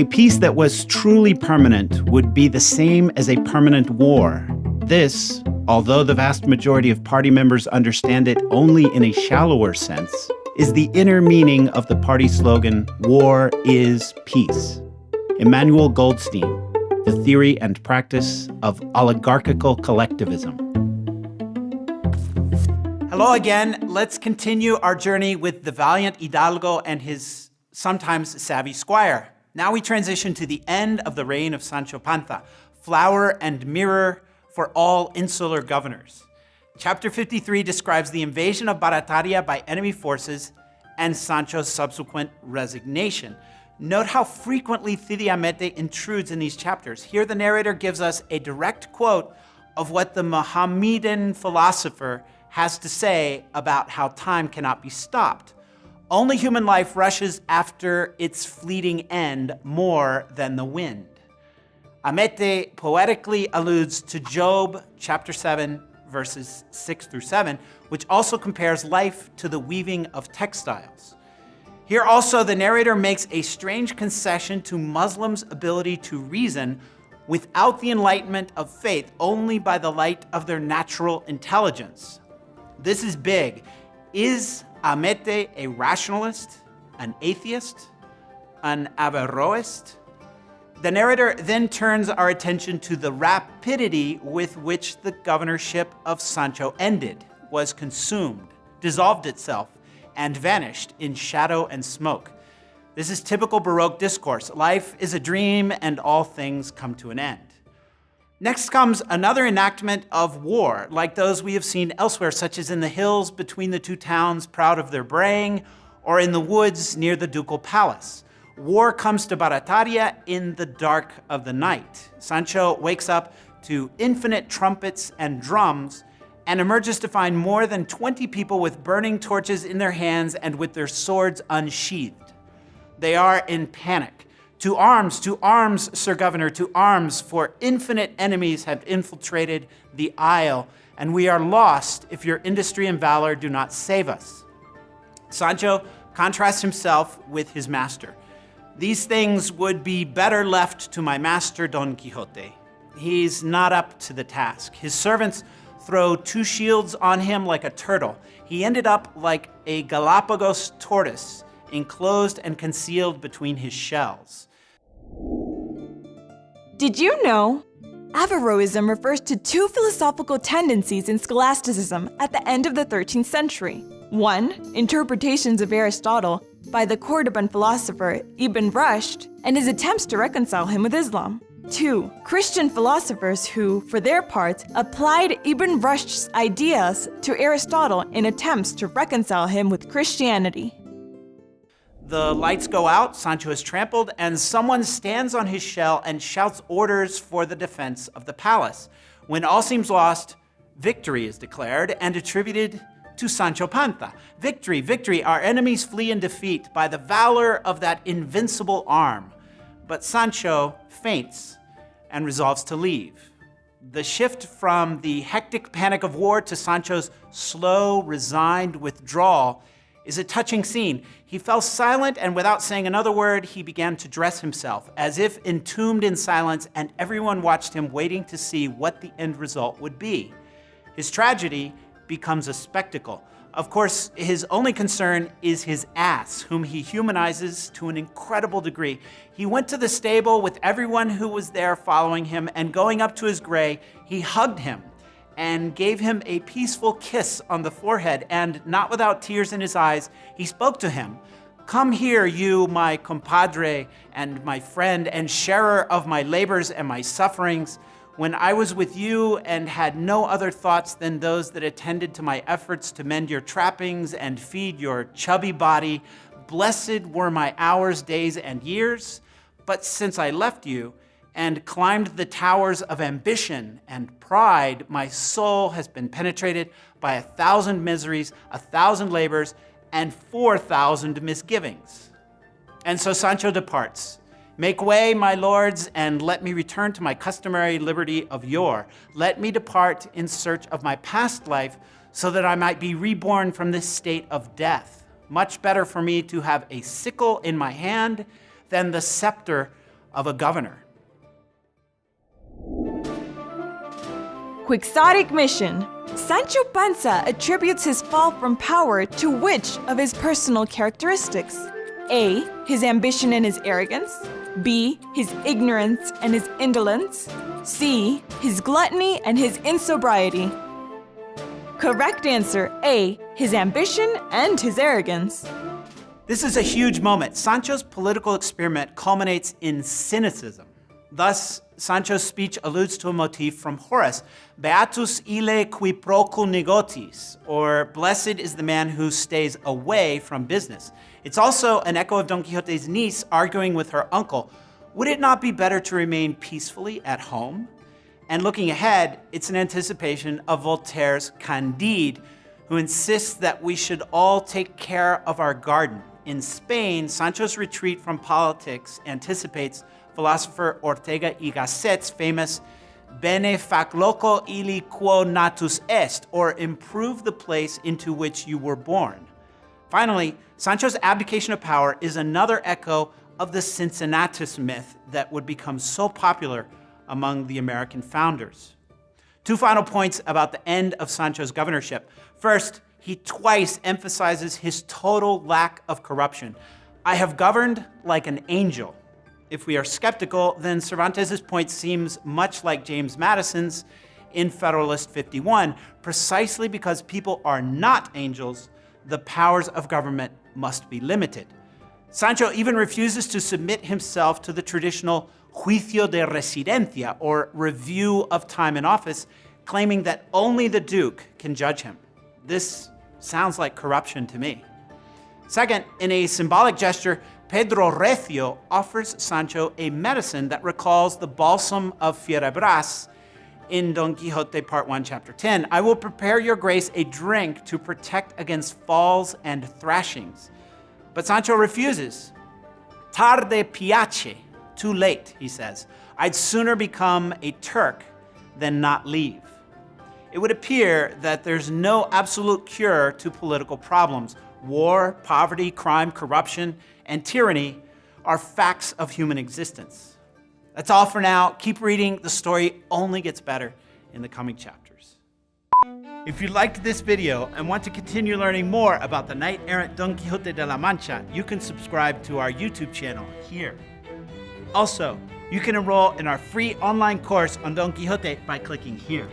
A peace that was truly permanent would be the same as a permanent war. This, although the vast majority of party members understand it only in a shallower sense, is the inner meaning of the party slogan, War is Peace. Emmanuel Goldstein, The Theory and Practice of Oligarchical Collectivism. Hello again. Let's continue our journey with the valiant Hidalgo and his sometimes savvy squire. Now we transition to the end of the reign of Sancho Panza, flower and mirror for all insular governors. Chapter 53 describes the invasion of Barataria by enemy forces and Sancho's subsequent resignation. Note how frequently Cide Hamete intrudes in these chapters. Here the narrator gives us a direct quote of what the Mohammedan philosopher has to say about how time cannot be stopped. Only human life rushes after its fleeting end more than the wind. Hamete poetically alludes to Job chapter 7, verses 6 through 7, which also compares life to the weaving of textiles. Here also, the narrator makes a strange concession to Muslims' ability to reason without the enlightenment of faith, only by the light of their natural intelligence. This is big. Is Hamete a rationalist, an atheist, an Averroist? The narrator then turns our attention to the rapidity with which the governorship of Sancho ended, was consumed, dissolved itself, and vanished in shadow and smoke. This is typical Baroque discourse. Life is a dream and all things come to an end. Next comes another enactment of war, like those we have seen elsewhere, such as in the hills between the two towns proud of their braying, or in the woods near the ducal palace. War comes to Barataria in the dark of the night. Sancho wakes up to infinite trumpets and drums and emerges to find more than 20 people with burning torches in their hands and with their swords unsheathed. They are in panic. To arms, to arms, Sir Governor, to arms, for infinite enemies have infiltrated the isle, and we are lost if your industry and valor do not save us. Sancho contrasts himself with his master. These things would be better left to my master Don Quixote. He's not up to the task. His servants throw two shields on him like a turtle. He ended up like a Galapagos tortoise, enclosed and concealed between his shells. Did you know? Averroism refers to two philosophical tendencies in scholasticism at the end of the 13th century. One, interpretations of Aristotle by the Cordoban philosopher Ibn Rushd and his attempts to reconcile him with Islam. Two, Christian philosophers who, for their part, applied Ibn Rushd's ideas to Aristotle in attempts to reconcile him with Christianity. The lights go out, Sancho is trampled, and someone stands on his shell and shouts orders for the defense of the palace. When all seems lost, victory is declared and attributed to Sancho Panza. Victory, victory, our enemies flee in defeat by the valor of that invincible arm. But Sancho faints and resolves to leave. The shift from the hectic panic of war to Sancho's slow, resigned withdrawal is a touching scene. He fell silent, and without saying another word, he began to dress himself, as if entombed in silence, and everyone watched him waiting to see what the end result would be. His tragedy becomes a spectacle. Of course, his only concern is his ass, whom he humanizes to an incredible degree. He went to the stable with everyone who was there following him, and going up to his gray, he hugged him and gave him a peaceful kiss on the forehead, and not without tears in his eyes, he spoke to him. Come here, you, my compadre and my friend and sharer of my labors and my sufferings, when I was with you and had no other thoughts than those that attended to my efforts to mend your trappings and feed your chubby body, blessed were my hours, days, and years. But since I left you, and climbed the towers of ambition and pride, my soul has been penetrated by a thousand miseries, a thousand labors, and 4,000 misgivings. And so Sancho departs. Make way, my lords, and let me return to my customary liberty of yore. Let me depart in search of my past life so that I might be reborn from this state of death. Much better for me to have a sickle in my hand than the scepter of a governor. Quixotic mission. Sancho Panza attributes his fall from power to which of his personal characteristics? A. His ambition and his arrogance. B. His ignorance and his indolence. C. His gluttony and his insobriety. Correct answer A. His ambition and his arrogance. This is a huge moment. Sancho's political experiment culminates in cynicism. Thus, Sancho's speech alludes to a motif from Horace, Beatus ille qui procul negotiis, or blessed is the man who stays away from business. It's also an echo of Don Quixote's niece arguing with her uncle, would it not be better to remain peacefully at home? And looking ahead, it's an anticipation of Voltaire's Candide, who insists that we should all take care of our garden. In Spain, Sancho's retreat from politics anticipates philosopher Ortega y Gasset's famous Bene fac loco illi quo natus est, or improve the place into which you were born. Finally, Sancho's abdication of power is another echo of the Cincinnatus myth that would become so popular among the American founders. Two final points about the end of Sancho's governorship. First, he twice emphasizes his total lack of corruption. I have governed like an angel. If we are skeptical, then Cervantes' point seems much like James Madison's in Federalist 51. Precisely because people are not angels, the powers of government must be limited. Sancho even refuses to submit himself to the traditional juicio de residencia, or review of time in office, claiming that only the Duke can judge him. This sounds like corruption to me. Second, in a symbolic gesture, Pedro Recio offers Sancho a medicine that recalls the balsam of Fierabras in Don Quixote Part 1, Chapter 10. I will prepare your grace a drink to protect against falls and thrashings. But Sancho refuses. Tarde piache, too late, he says. I'd sooner become a Turk than not leave. It would appear that there's no absolute cure to political problems. War, poverty, crime, corruption, and tyranny are facts of human existence. That's all for now. Keep reading. The story only gets better in the coming chapters. If you liked this video and want to continue learning more about the knight-errant Don Quixote de la Mancha, you can subscribe to our YouTube channel here. Also, you can enroll in our free online course on Don Quixote by clicking here.